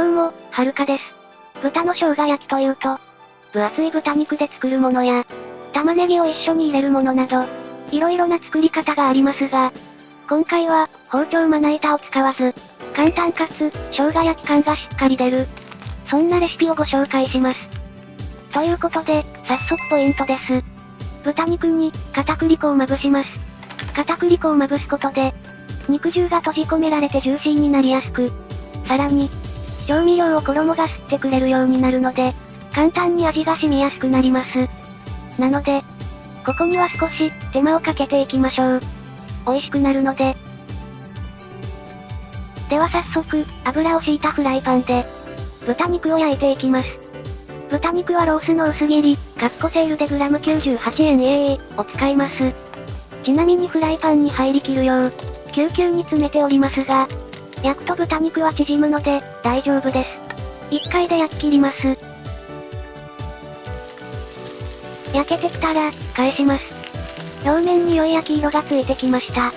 どうも、はるかです。豚の生姜焼きというと、分厚い豚肉で作るものや、玉ねぎを一緒に入れるものなど、いろいろな作り方がありますが、今回は、包丁まな板を使わず、簡単かつ、生姜焼き感がしっかり出る、そんなレシピをご紹介します。ということで、早速ポイントです。豚肉に、片栗粉をまぶします。片栗粉をまぶすことで、肉汁が閉じ込められてジューシーになりやすく、さらに、調味料を衣が吸ってくれるようになるので、簡単に味が染みやすくなります。なので、ここには少し手間をかけていきましょう。美味しくなるので。では早速、油を敷いたフライパンで、豚肉を焼いていきます。豚肉はロースの薄切り、カッコセールでグラム98円 AA を使います。ちなみにフライパンに入りきるよう、救急に詰めておりますが、焼くと豚肉は縮むので、大丈夫です。1回で焼き切ります。焼けてきたら、返します。表面に良い焼き色がついてきました。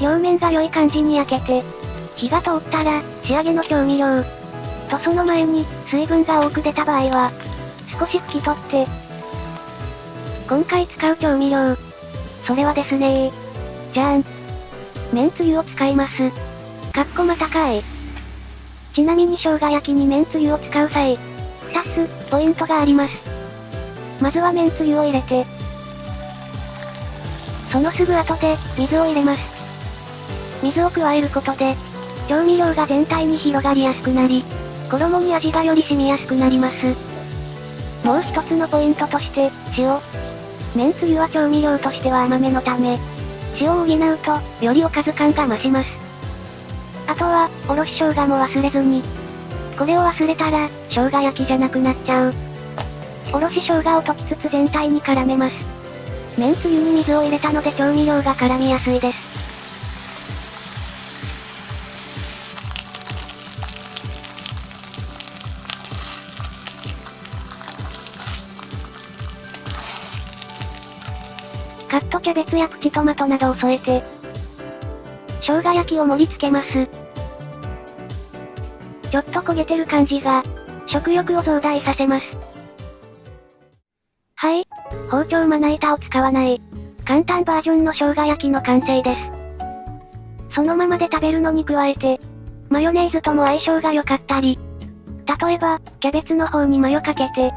表面が良い感じに焼けて、火が通ったら、仕上げの調味料。とその前に、水分が多く出た場合は、少し拭き取って、今回使う調味料。それはですねじゃーん。麺つゆを使います。かっこまたかい。ちなみに生姜焼きに麺つゆを使う際、二つ、ポイントがあります。まずは麺つゆを入れて、そのすぐ後で、水を入れます。水を加えることで、調味料が全体に広がりやすくなり、衣に味がより染みやすくなります。もう一つのポイントとして、塩。麺つゆは調味料としては甘めのため、塩を補うと、よりおかず感が増します。あとは、おろし生姜も忘れずに。これを忘れたら、生姜焼きじゃなくなっちゃう。おろし生姜を溶きつつ全体に絡めます。麺つゆに水を入れたので調味料が絡みやすいです。カットキャベツやプチトマトなどを添えて、生姜焼きを盛り付けます。ちょっと焦げてる感じが、食欲を増大させます。はい、包丁まな板を使わない、簡単バージョンの生姜焼きの完成です。そのままで食べるのに加えて、マヨネーズとも相性が良かったり、例えば、キャベツの方にマヨかけて、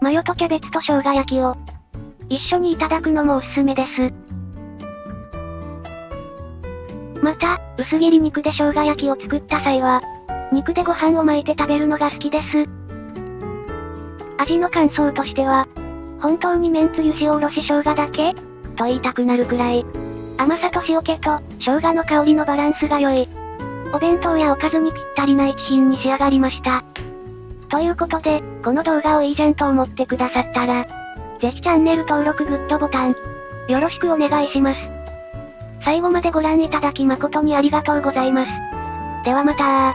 マヨとキャベツと生姜焼きを、一緒にいただくのもおすすめです。また、薄切り肉で生姜焼きを作った際は、肉でご飯を巻いて食べるのが好きです。味の感想としては、本当に麺つゆ塩おろし生姜だけ？と言いたくなるくらい。甘さと塩気と、生姜の香りのバランスが良い。お弁当やおかずにぴったりな一品に仕上がりました。ということで、この動画をいいじゃんと思ってくださったら、ぜひチャンネル登録グッドボタン、よろしくお願いします。最後までご覧いただき誠にありがとうございます。ではまた